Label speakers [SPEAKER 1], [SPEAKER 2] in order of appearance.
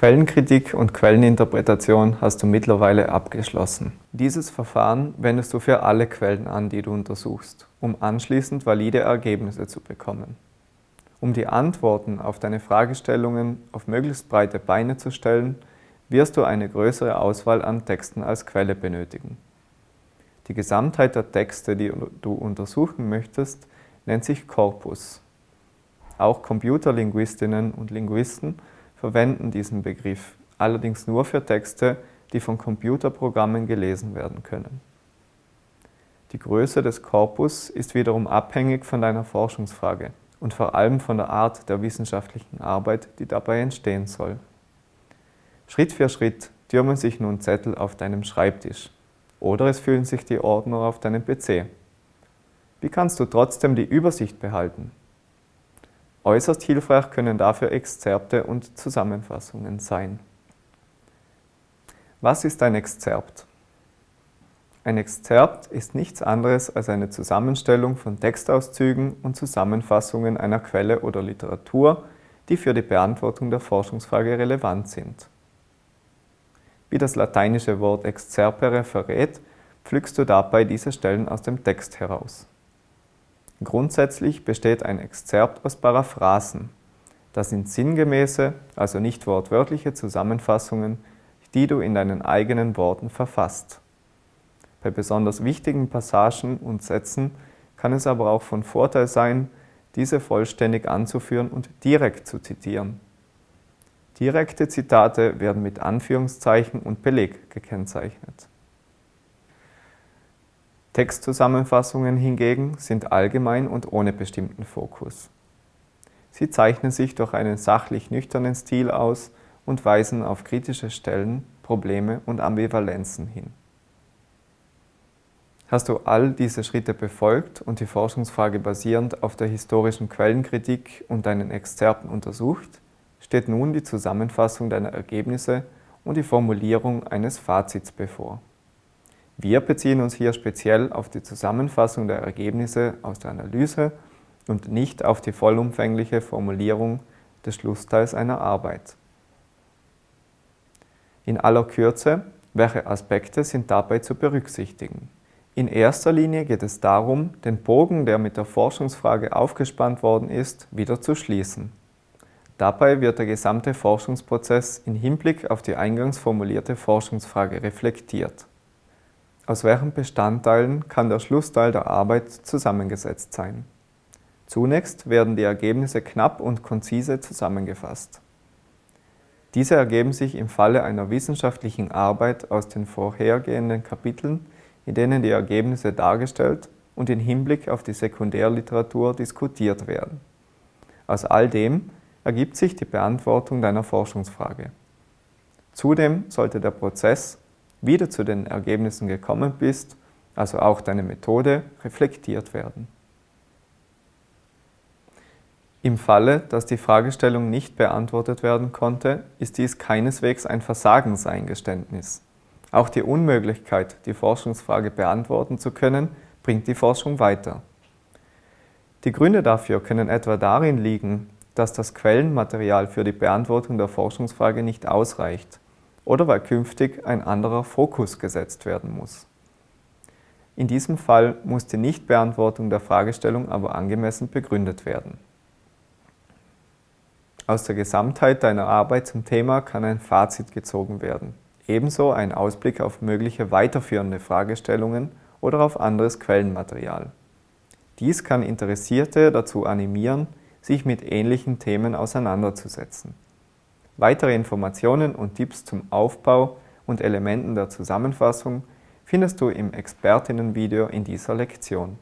[SPEAKER 1] Quellenkritik und Quelleninterpretation hast du mittlerweile abgeschlossen. Dieses Verfahren wendest du für alle Quellen an, die du untersuchst, um anschließend valide Ergebnisse zu bekommen. Um die Antworten auf deine Fragestellungen auf möglichst breite Beine zu stellen, wirst du eine größere Auswahl an Texten als Quelle benötigen. Die Gesamtheit der Texte, die du untersuchen möchtest, nennt sich Korpus. Auch Computerlinguistinnen und Linguisten verwenden diesen Begriff, allerdings nur für Texte, die von Computerprogrammen gelesen werden können. Die Größe des Korpus ist wiederum abhängig von deiner Forschungsfrage und vor allem von der Art der wissenschaftlichen Arbeit, die dabei entstehen soll. Schritt für Schritt türmen sich nun Zettel auf deinem Schreibtisch oder es füllen sich die Ordner auf deinem PC. Wie kannst du trotzdem die Übersicht behalten? Äußerst hilfreich können dafür Exzerpte und Zusammenfassungen sein. Was ist ein Exzerpt? Ein Exzerpt ist nichts anderes als eine Zusammenstellung von Textauszügen und Zusammenfassungen einer Quelle oder Literatur, die für die Beantwortung der Forschungsfrage relevant sind. Wie das lateinische Wort excerpere verrät, pflückst du dabei diese Stellen aus dem Text heraus. Grundsätzlich besteht ein Exzerpt aus Paraphrasen. Das sind sinngemäße, also nicht wortwörtliche Zusammenfassungen, die du in deinen eigenen Worten verfasst. Bei besonders wichtigen Passagen und Sätzen kann es aber auch von Vorteil sein, diese vollständig anzuführen und direkt zu zitieren. Direkte Zitate werden mit Anführungszeichen und Beleg gekennzeichnet. Textzusammenfassungen hingegen sind allgemein und ohne bestimmten Fokus. Sie zeichnen sich durch einen sachlich nüchternen Stil aus und weisen auf kritische Stellen, Probleme und Ambivalenzen hin. Hast du all diese Schritte befolgt und die Forschungsfrage basierend auf der historischen Quellenkritik und deinen Exzerpen untersucht, steht nun die Zusammenfassung deiner Ergebnisse und die Formulierung eines Fazits bevor. Wir beziehen uns hier speziell auf die Zusammenfassung der Ergebnisse aus der Analyse und nicht auf die vollumfängliche Formulierung des Schlussteils einer Arbeit. In aller Kürze, welche Aspekte sind dabei zu berücksichtigen? In erster Linie geht es darum, den Bogen, der mit der Forschungsfrage aufgespannt worden ist, wieder zu schließen. Dabei wird der gesamte Forschungsprozess in Hinblick auf die eingangs formulierte Forschungsfrage reflektiert. Aus welchen Bestandteilen kann der Schlussteil der Arbeit zusammengesetzt sein? Zunächst werden die Ergebnisse knapp und konzise zusammengefasst. Diese ergeben sich im Falle einer wissenschaftlichen Arbeit aus den vorhergehenden Kapiteln, in denen die Ergebnisse dargestellt und in Hinblick auf die Sekundärliteratur diskutiert werden. Aus all dem ergibt sich die Beantwortung deiner Forschungsfrage. Zudem sollte der Prozess wie du zu den Ergebnissen gekommen bist, also auch deine Methode, reflektiert werden. Im Falle, dass die Fragestellung nicht beantwortet werden konnte, ist dies keineswegs ein Versagenseingeständnis. Auch die Unmöglichkeit, die Forschungsfrage beantworten zu können, bringt die Forschung weiter. Die Gründe dafür können etwa darin liegen, dass das Quellenmaterial für die Beantwortung der Forschungsfrage nicht ausreicht oder weil künftig ein anderer Fokus gesetzt werden muss. In diesem Fall muss die Nichtbeantwortung der Fragestellung aber angemessen begründet werden. Aus der Gesamtheit deiner Arbeit zum Thema kann ein Fazit gezogen werden, ebenso ein Ausblick auf mögliche weiterführende Fragestellungen oder auf anderes Quellenmaterial. Dies kann Interessierte dazu animieren, sich mit ähnlichen Themen auseinanderzusetzen. Weitere Informationen und Tipps zum Aufbau und Elementen der Zusammenfassung findest du im Expertinnenvideo in dieser Lektion.